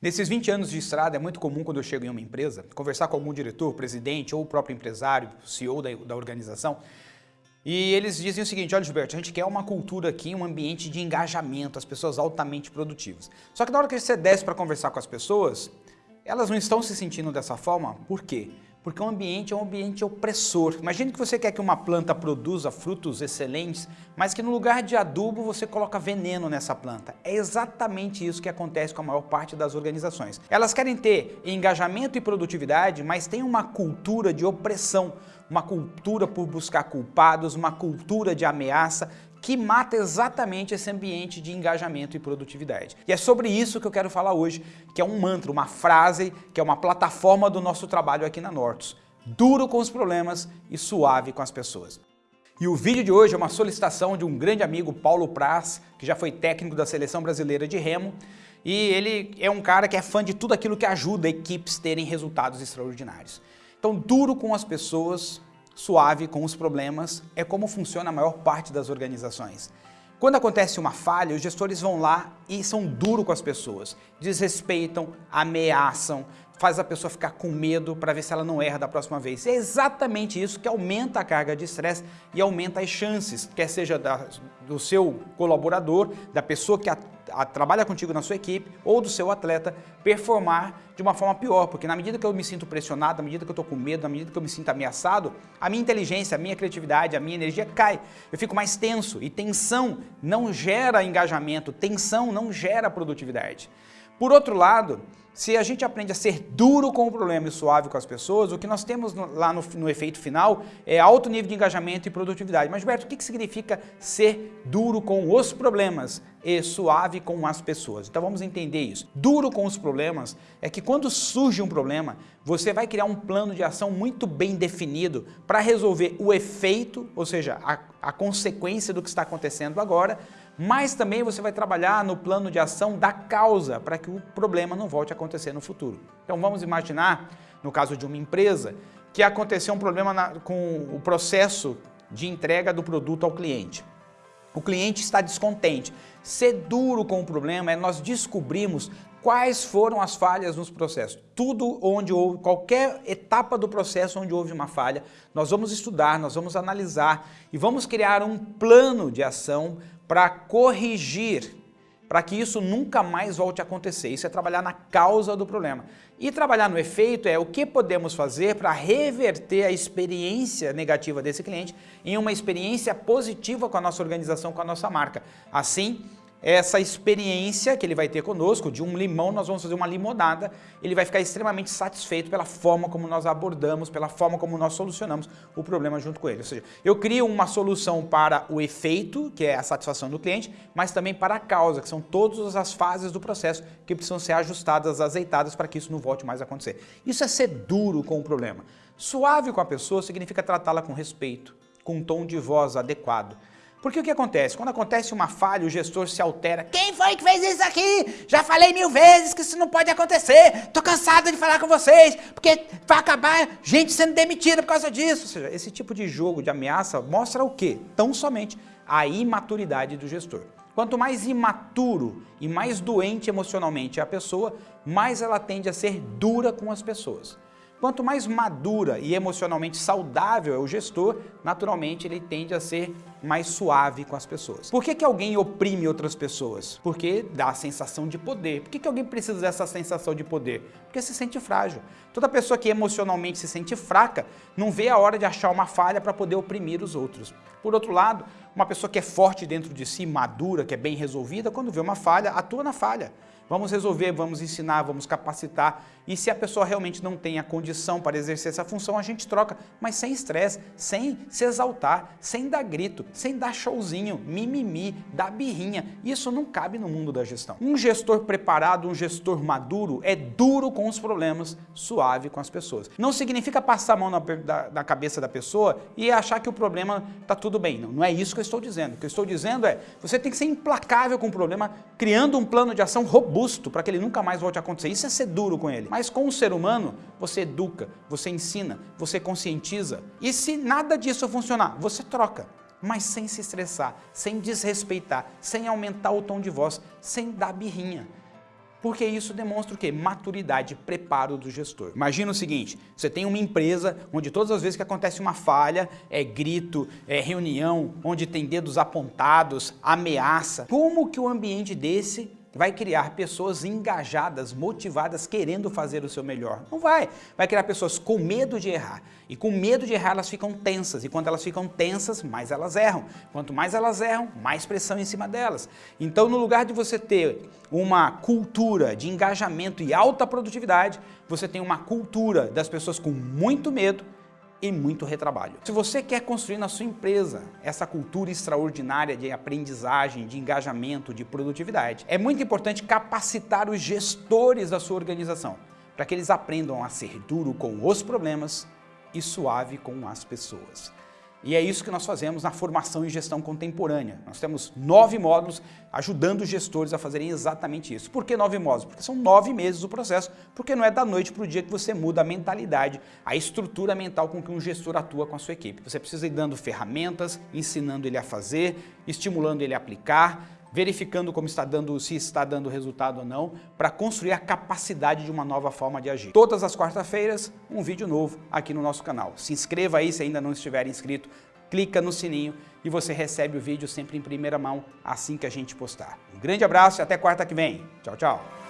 Nesses 20 anos de estrada, é muito comum quando eu chego em uma empresa, conversar com algum diretor, presidente ou o próprio empresário, CEO da, da organização, e eles dizem o seguinte, olha Gilberto, a gente quer uma cultura aqui, um ambiente de engajamento, as pessoas altamente produtivas. Só que na hora que você desce para conversar com as pessoas, elas não estão se sentindo dessa forma, por quê? Porque o ambiente é um ambiente opressor. Imagine que você quer que uma planta produza frutos excelentes, mas que no lugar de adubo você coloca veneno nessa planta. É exatamente isso que acontece com a maior parte das organizações. Elas querem ter engajamento e produtividade, mas tem uma cultura de opressão, uma cultura por buscar culpados, uma cultura de ameaça, que mata exatamente esse ambiente de engajamento e produtividade. E é sobre isso que eu quero falar hoje, que é um mantra, uma frase, que é uma plataforma do nosso trabalho aqui na Nortus. Duro com os problemas e suave com as pessoas. E o vídeo de hoje é uma solicitação de um grande amigo, Paulo Praz, que já foi técnico da Seleção Brasileira de Remo, e ele é um cara que é fã de tudo aquilo que ajuda equipes terem resultados extraordinários. Então, duro com as pessoas, suave com os problemas, é como funciona a maior parte das organizações. Quando acontece uma falha, os gestores vão lá e são duros com as pessoas, desrespeitam, ameaçam, faz a pessoa ficar com medo para ver se ela não erra da próxima vez. E é exatamente isso que aumenta a carga de estresse e aumenta as chances, quer seja da, do seu colaborador, da pessoa que a, a, trabalha contigo na sua equipe ou do seu atleta, performar de uma forma pior, porque na medida que eu me sinto pressionado, na medida que eu estou com medo, na medida que eu me sinto ameaçado, a minha inteligência, a minha criatividade, a minha energia cai. Eu fico mais tenso e tensão não gera engajamento, tensão não gera produtividade. Por outro lado, se a gente aprende a ser duro com o problema e suave com as pessoas, o que nós temos lá no, no, efeito final é alto nível de engajamento e produtividade. Mas, Gilberto, o que, que significa ser duro com os problemas e suave com as pessoas? Então vamos entender isso. Duro com os problemas é que quando surge um problema, você vai criar um plano de ação muito bem definido para resolver o efeito, ou seja, a, a consequência do que está acontecendo agora, mas também você vai trabalhar no plano de ação da causa para que o problema não volte a acontecer no futuro. Então vamos imaginar, no caso de uma empresa, que aconteceu um problema na, com o processo de entrega do produto ao cliente. O cliente está descontente. Ser duro com o problema é nós descobrirmos quais foram as falhas nos processos. Tudo onde houve, qualquer etapa do processo onde houve uma falha, nós vamos estudar, nós vamos analisar e vamos criar um plano de ação para corrigir, para que isso nunca mais volte a acontecer. Isso é trabalhar na causa do problema. E trabalhar no efeito é o que podemos fazer para reverter a experiência negativa desse cliente em uma experiência positiva com a nossa organização, com a nossa marca. Assim, essa experiência que ele vai ter conosco, de um limão nós vamos fazer uma limonada, ele vai ficar extremamente satisfeito pela forma como nós abordamos, pela forma como nós solucionamos o problema junto com ele. Ou seja, eu crio uma solução para o efeito, que é a satisfação do cliente, mas também para a causa, que são todas as fases do processo que precisam ser ajustadas, azeitadas para que isso não volte mais a acontecer. Isso é ser duro com o problema. Suave com a pessoa significa tratá-la com respeito, com um tom de voz adequado. Porque o que acontece? Quando acontece uma falha, o gestor se altera. Quem foi que fez isso aqui? Já falei mil vezes que isso não pode acontecer. Tô cansado de falar com vocês, porque vai acabar gente sendo demitida por causa disso. Ou seja, esse tipo de jogo de ameaça mostra o quê? Tão somente a imaturidade do gestor. Quanto mais imaturo e mais doente emocionalmente é a pessoa, mais ela tende a ser dura com as pessoas. Quanto mais madura e emocionalmente saudável é o gestor, naturalmente ele tende a ser mais suave com as pessoas. Por que, que alguém oprime outras pessoas? Porque dá a sensação de poder. Por que, que alguém precisa dessa sensação de poder? Porque se sente frágil. Toda pessoa que emocionalmente se sente fraca não vê a hora de achar uma falha para poder oprimir os outros. Por outro lado, uma pessoa que é forte dentro de si, madura, que é bem resolvida, quando vê uma falha, atua na falha. Vamos resolver, vamos ensinar, vamos capacitar. E se a pessoa realmente não tem a condição para exercer essa função, a gente troca, mas sem estresse, sem se exaltar, sem dar grito, sem dar showzinho, mimimi, dar birrinha. Isso não cabe no mundo da gestão. Um gestor preparado, um gestor maduro, é duro com os problemas, suave com as pessoas. Não significa passar a mão na, da, na cabeça da pessoa e achar que o problema está tudo bem. Não, não é isso que eu estou dizendo. O que eu estou dizendo é, você tem que ser implacável com o problema, criando um plano de ação robusto para que ele nunca mais volte a acontecer. Isso é ser duro com ele. Mas com o ser humano, você educa, você ensina, você conscientiza. E se nada disso funcionar, você troca mas sem se estressar, sem desrespeitar, sem aumentar o tom de voz, sem dar birrinha. porque isso demonstra o quê? Maturidade, preparo do gestor. Imagina o seguinte, você tem uma empresa onde todas as vezes que acontece uma falha, é grito, é reunião, onde tem dedos apontados, ameaça. Como que o ambiente desse vai criar pessoas engajadas, motivadas, querendo fazer o seu melhor. Não vai. Vai criar pessoas com medo de errar. E com medo de errar, elas ficam tensas. E quando elas ficam tensas, mais elas erram. Quanto mais elas erram, mais pressão em cima delas. Então, no lugar de você ter uma cultura de engajamento e alta produtividade, você tem uma cultura das pessoas com muito medo, e muito retrabalho. Se você quer construir na sua empresa essa cultura extraordinária de aprendizagem, de engajamento, de produtividade, é muito importante capacitar os gestores da sua organização para que eles aprendam a ser duro com os problemas e suave com as pessoas. E é isso que nós fazemos na formação em gestão contemporânea. Nós temos nove módulos ajudando os gestores a fazerem exatamente isso. Por que nove módulos? Porque são nove meses o processo, porque não é da noite para o dia que você muda a mentalidade, a estrutura mental com que um gestor atua com a sua equipe. Você precisa ir dando ferramentas, ensinando ele a fazer, estimulando ele a aplicar, verificando como está dando, se está dando resultado ou não, para construir a capacidade de uma nova forma de agir. Todas as quartas-feiras, um vídeo novo aqui no nosso canal. Se inscreva aí se ainda não estiver inscrito, clica no sininho e você recebe o vídeo sempre em primeira mão assim que a gente postar. Um grande abraço e até quarta que vem. Tchau, tchau.